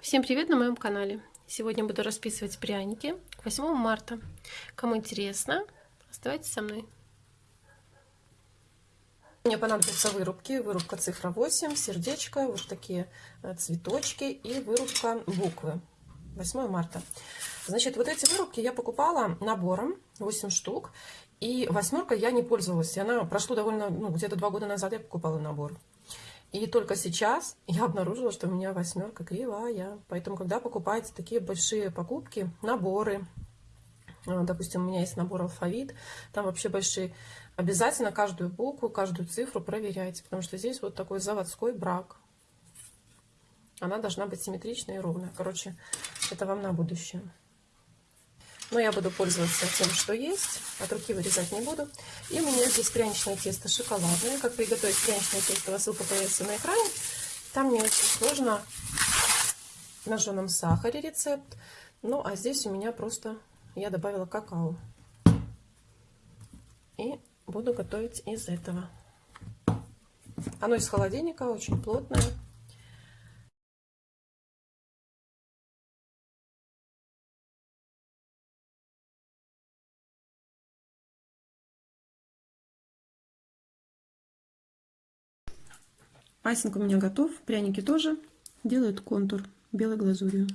Всем привет на моем канале! Сегодня буду расписывать пряники к 8 марта. Кому интересно, оставайтесь со мной. Мне понадобятся вырубки. Вырубка цифра 8, сердечко, вот такие э, цветочки и вырубка буквы. 8 марта. Значит, вот эти вырубки я покупала набором, 8 штук. И восьмерка я не пользовалась. И она прошло довольно, ну, где-то два года назад я покупала набор. И только сейчас я обнаружила, что у меня восьмерка кривая. Поэтому, когда покупаете такие большие покупки, наборы, э, допустим, у меня есть набор алфавит, там вообще большие, обязательно каждую букву, каждую цифру проверяйте, потому что здесь вот такой заводской брак. Она должна быть симметричная и ровная. Короче, это вам на будущее. Но я буду пользоваться тем, что есть. От руки вырезать не буду. И у меня здесь пряничное тесто шоколадное. Как приготовить пряничное тесто, ссылка появится на экране. Там не очень сложно на жженом сахаре рецепт. Ну, а здесь у меня просто я добавила какао. И буду готовить из этого. Оно из холодильника, очень плотное. Айсинг у меня готов, пряники тоже. Делают контур белой глазурью.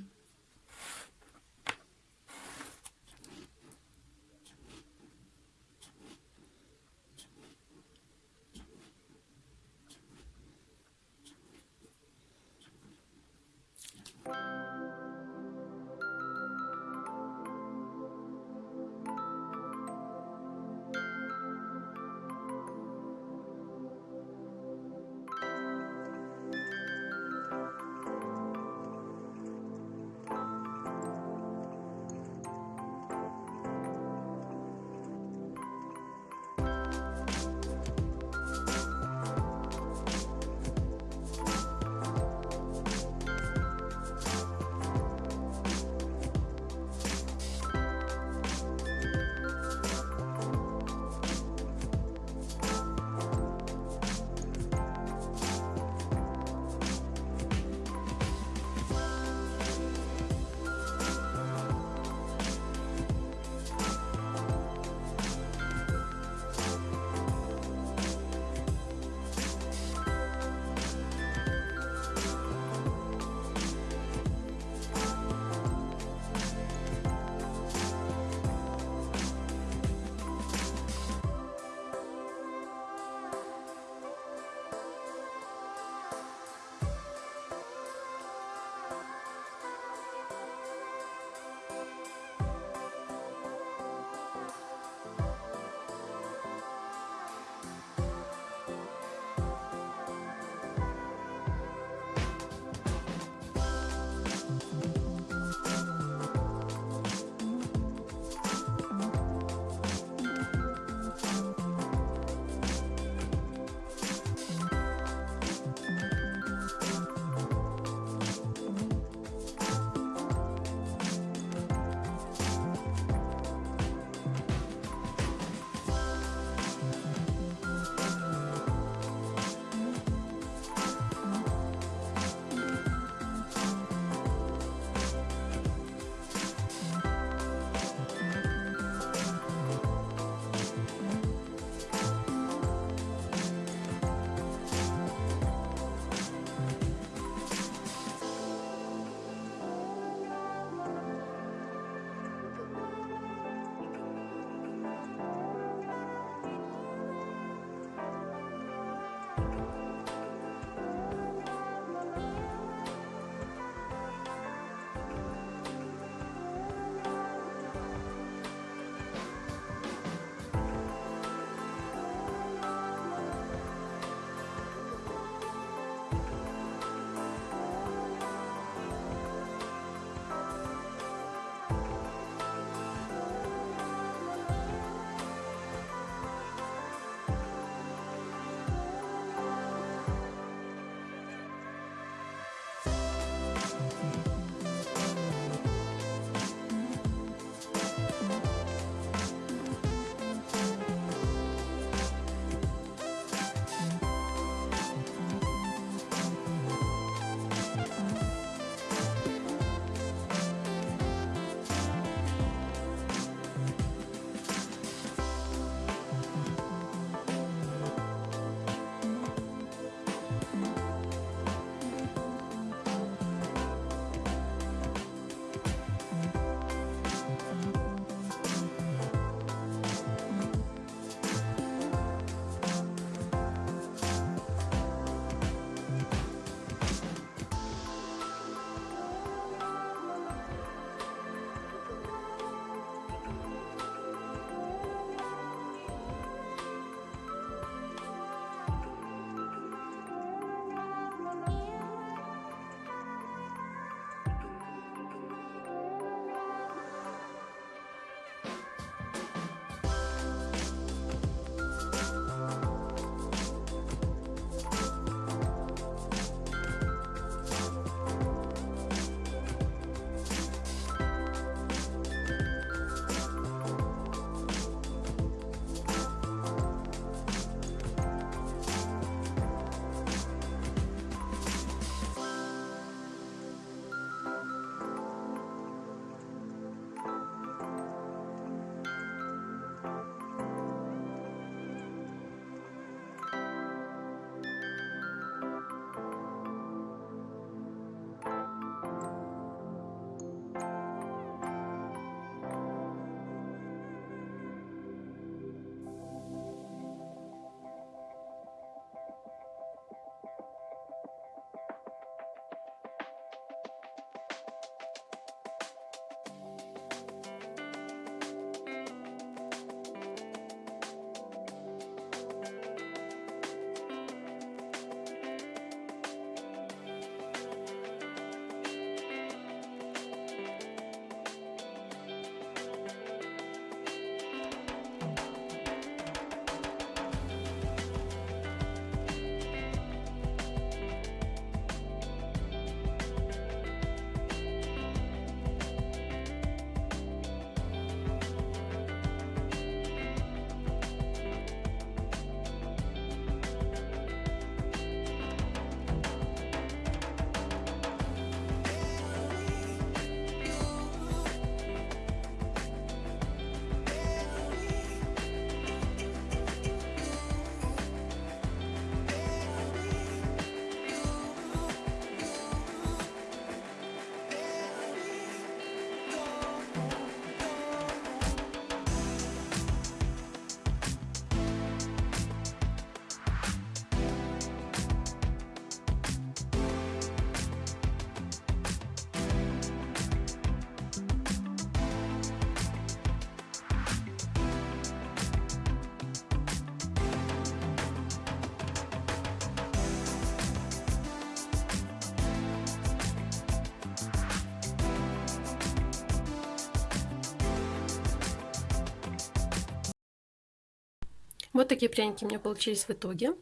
Вот такие пряники у меня получились в итоге.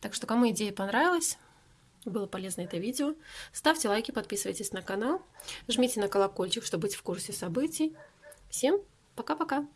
Так что, кому идея понравилась, было полезно это видео, ставьте лайки, подписывайтесь на канал, жмите на колокольчик, чтобы быть в курсе событий. Всем пока-пока!